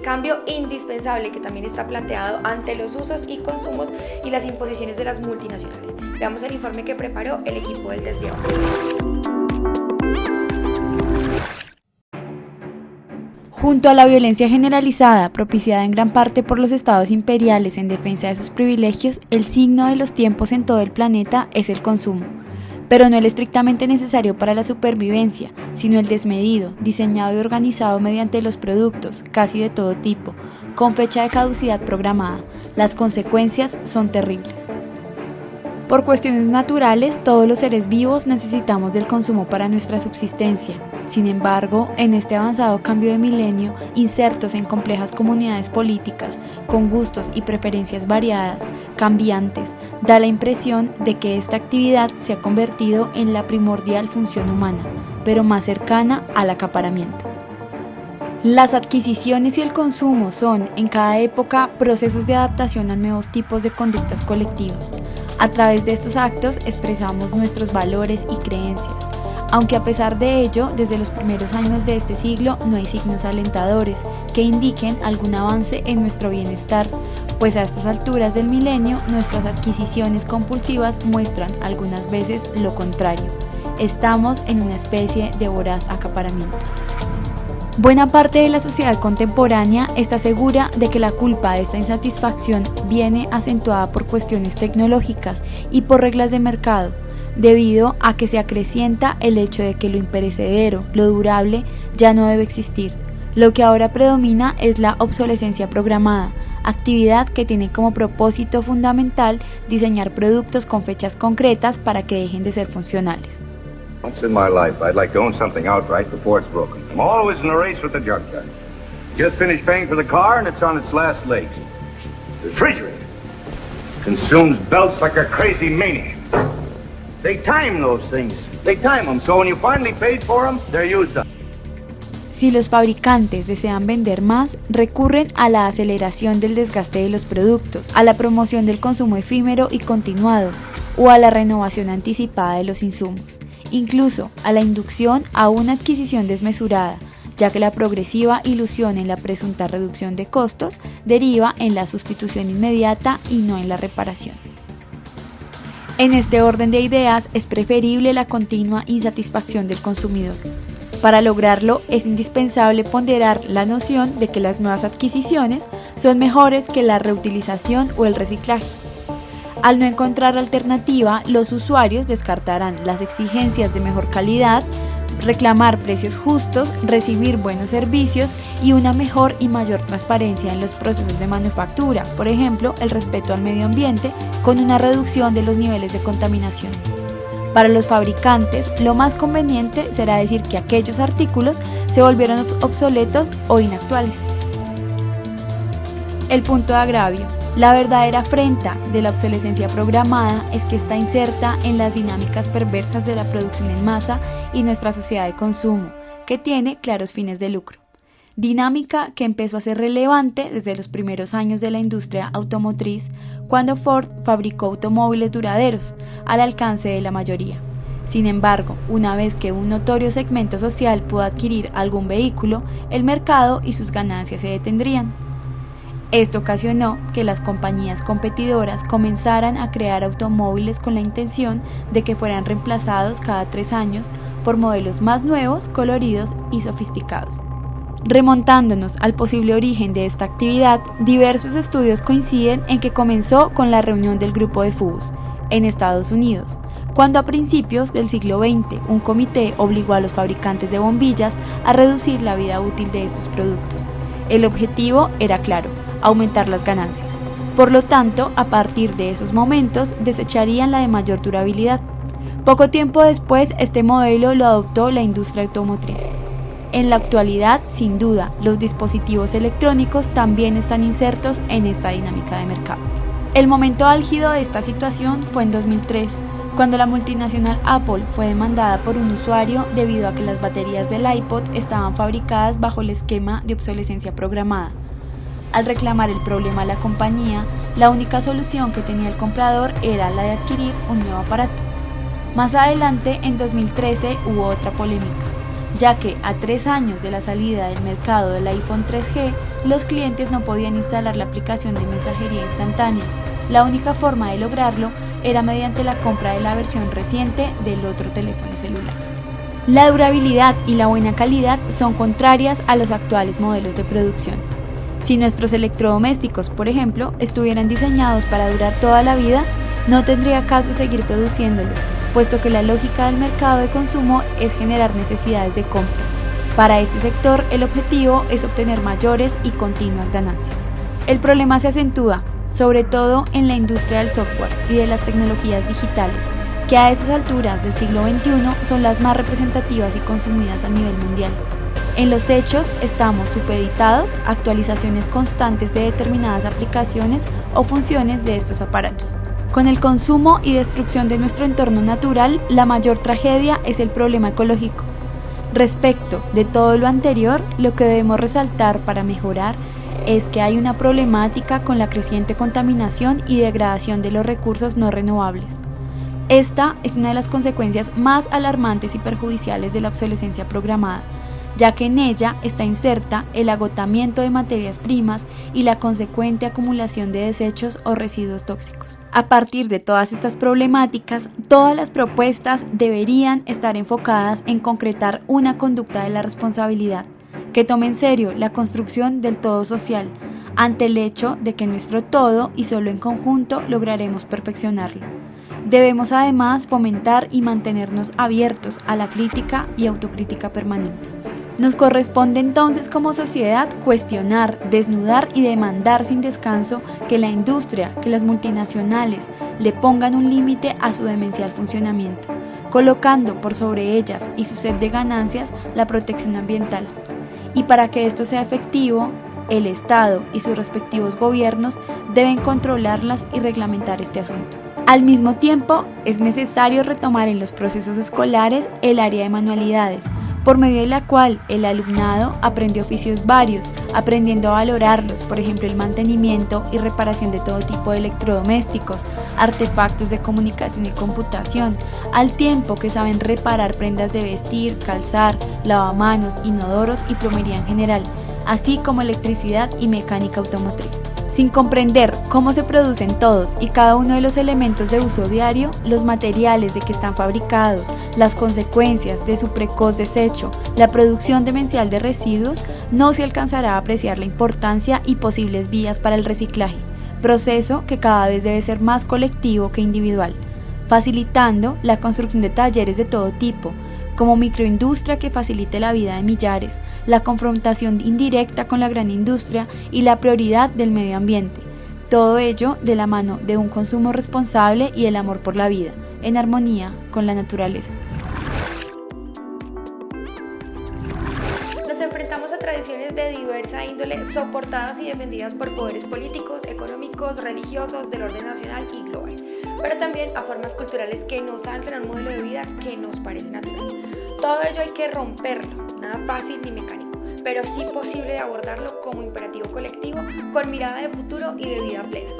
cambio indispensable que también está planteado ante los usos y consumos y las imposiciones de las multinacionales. Veamos el informe que preparó el equipo del Desde Junto a la violencia generalizada, propiciada en gran parte por los estados imperiales en defensa de sus privilegios, el signo de los tiempos en todo el planeta es el consumo. Pero no el estrictamente necesario para la supervivencia, sino el desmedido, diseñado y organizado mediante los productos, casi de todo tipo, con fecha de caducidad programada. Las consecuencias son terribles. Por cuestiones naturales, todos los seres vivos necesitamos del consumo para nuestra subsistencia. Sin embargo, en este avanzado cambio de milenio, insertos en complejas comunidades políticas, con gustos y preferencias variadas, cambiantes, da la impresión de que esta actividad se ha convertido en la primordial función humana, pero más cercana al acaparamiento. Las adquisiciones y el consumo son, en cada época, procesos de adaptación a nuevos tipos de conductas colectivas a través de estos actos expresamos nuestros valores y creencias, aunque a pesar de ello, desde los primeros años de este siglo no hay signos alentadores que indiquen algún avance en nuestro bienestar, pues a estas alturas del milenio nuestras adquisiciones compulsivas muestran algunas veces lo contrario. Estamos en una especie de voraz acaparamiento. Buena parte de la sociedad contemporánea está segura de que la culpa de esta insatisfacción viene acentuada por cuestiones tecnológicas y por reglas de mercado, debido a que se acrecienta el hecho de que lo imperecedero, lo durable, ya no debe existir. Lo que ahora predomina es la obsolescencia programada, actividad que tiene como propósito fundamental diseñar productos con fechas concretas para que dejen de ser funcionales. Once in my life, I'd like to own something outright before it's broken. I'm always in a race with the junkyard. Just finished paying for the car and it's on its last legs. The refrigerator consumes belts like a crazy maniac. They time those things. They time them, so when you finally paid for them, they're used up. Si los fabricantes desean vender más, recurren a la aceleración del desgaste de los productos, a la promoción del consumo efímero y continuado, o a la renovación anticipada de los insumos incluso a la inducción a una adquisición desmesurada, ya que la progresiva ilusión en la presunta reducción de costos deriva en la sustitución inmediata y no en la reparación. En este orden de ideas es preferible la continua insatisfacción del consumidor. Para lograrlo es indispensable ponderar la noción de que las nuevas adquisiciones son mejores que la reutilización o el reciclaje al no encontrar alternativa, los usuarios descartarán las exigencias de mejor calidad, reclamar precios justos, recibir buenos servicios y una mejor y mayor transparencia en los procesos de manufactura, por ejemplo, el respeto al medio ambiente con una reducción de los niveles de contaminación. Para los fabricantes, lo más conveniente será decir que aquellos artículos se volvieron obsoletos o inactuales. El punto de agravio. La verdadera afrenta de la obsolescencia programada es que está inserta en las dinámicas perversas de la producción en masa y nuestra sociedad de consumo, que tiene claros fines de lucro. Dinámica que empezó a ser relevante desde los primeros años de la industria automotriz, cuando Ford fabricó automóviles duraderos, al alcance de la mayoría. Sin embargo, una vez que un notorio segmento social pudo adquirir algún vehículo, el mercado y sus ganancias se detendrían. Esto ocasionó que las compañías competidoras comenzaran a crear automóviles con la intención de que fueran reemplazados cada tres años por modelos más nuevos, coloridos y sofisticados. Remontándonos al posible origen de esta actividad, diversos estudios coinciden en que comenzó con la reunión del grupo de FUBUS en Estados Unidos, cuando a principios del siglo XX un comité obligó a los fabricantes de bombillas a reducir la vida útil de estos productos. El objetivo era claro, aumentar las ganancias. Por lo tanto, a partir de esos momentos desecharían la de mayor durabilidad. Poco tiempo después, este modelo lo adoptó la industria automotriz. En la actualidad, sin duda, los dispositivos electrónicos también están insertos en esta dinámica de mercado. El momento álgido de esta situación fue en 2003, cuando la multinacional Apple fue demandada por un usuario debido a que las baterías del iPod estaban fabricadas bajo el esquema de obsolescencia programada. Al reclamar el problema a la compañía, la única solución que tenía el comprador era la de adquirir un nuevo aparato. Más adelante, en 2013, hubo otra polémica. Ya que a tres años de la salida del mercado del iPhone 3G, los clientes no podían instalar la aplicación de mensajería instantánea. La única forma de lograrlo era mediante la compra de la versión reciente del otro teléfono celular. La durabilidad y la buena calidad son contrarias a los actuales modelos de producción. Si nuestros electrodomésticos, por ejemplo, estuvieran diseñados para durar toda la vida, no tendría caso seguir produciéndolos, puesto que la lógica del mercado de consumo es generar necesidades de compra. Para este sector, el objetivo es obtener mayores y continuas ganancias. El problema se acentúa, sobre todo en la industria del software y de las tecnologías digitales, que a esas alturas del siglo XXI son las más representativas y consumidas a nivel mundial. En los hechos estamos supeditados a actualizaciones constantes de determinadas aplicaciones o funciones de estos aparatos. Con el consumo y destrucción de nuestro entorno natural, la mayor tragedia es el problema ecológico. Respecto de todo lo anterior, lo que debemos resaltar para mejorar es que hay una problemática con la creciente contaminación y degradación de los recursos no renovables. Esta es una de las consecuencias más alarmantes y perjudiciales de la obsolescencia programada, ya que en ella está inserta el agotamiento de materias primas y la consecuente acumulación de desechos o residuos tóxicos. A partir de todas estas problemáticas, todas las propuestas deberían estar enfocadas en concretar una conducta de la responsabilidad, que tome en serio la construcción del todo social, ante el hecho de que nuestro todo y solo en conjunto lograremos perfeccionarlo. Debemos además fomentar y mantenernos abiertos a la crítica y autocrítica permanente. Nos corresponde entonces como sociedad cuestionar, desnudar y demandar sin descanso que la industria, que las multinacionales le pongan un límite a su demencial funcionamiento, colocando por sobre ellas y su sed de ganancias la protección ambiental. Y para que esto sea efectivo, el Estado y sus respectivos gobiernos deben controlarlas y reglamentar este asunto. Al mismo tiempo, es necesario retomar en los procesos escolares el área de manualidades, por medio de la cual el alumnado aprende oficios varios, aprendiendo a valorarlos, por ejemplo el mantenimiento y reparación de todo tipo de electrodomésticos, artefactos de comunicación y computación, al tiempo que saben reparar prendas de vestir, calzar, lavamanos, inodoros y plomería en general, así como electricidad y mecánica automotriz. Sin comprender cómo se producen todos y cada uno de los elementos de uso diario, los materiales de que están fabricados, las consecuencias de su precoz desecho, la producción demencial de residuos, no se alcanzará a apreciar la importancia y posibles vías para el reciclaje, proceso que cada vez debe ser más colectivo que individual, facilitando la construcción de talleres de todo tipo, como microindustria que facilite la vida de millares, la confrontación indirecta con la gran industria y la prioridad del medio ambiente. Todo ello de la mano de un consumo responsable y el amor por la vida, en armonía con la naturaleza. Nos enfrentamos a tradiciones de diversa índole soportadas y defendidas por poderes políticos, económicos, religiosos, del orden nacional y global, pero también a formas culturales que nos anclan a un modelo de vida que nos parece natural. Todo ello hay que romperlo, nada fácil ni mecánico, pero sí posible de abordarlo como imperativo colectivo con mirada de futuro y de vida plena.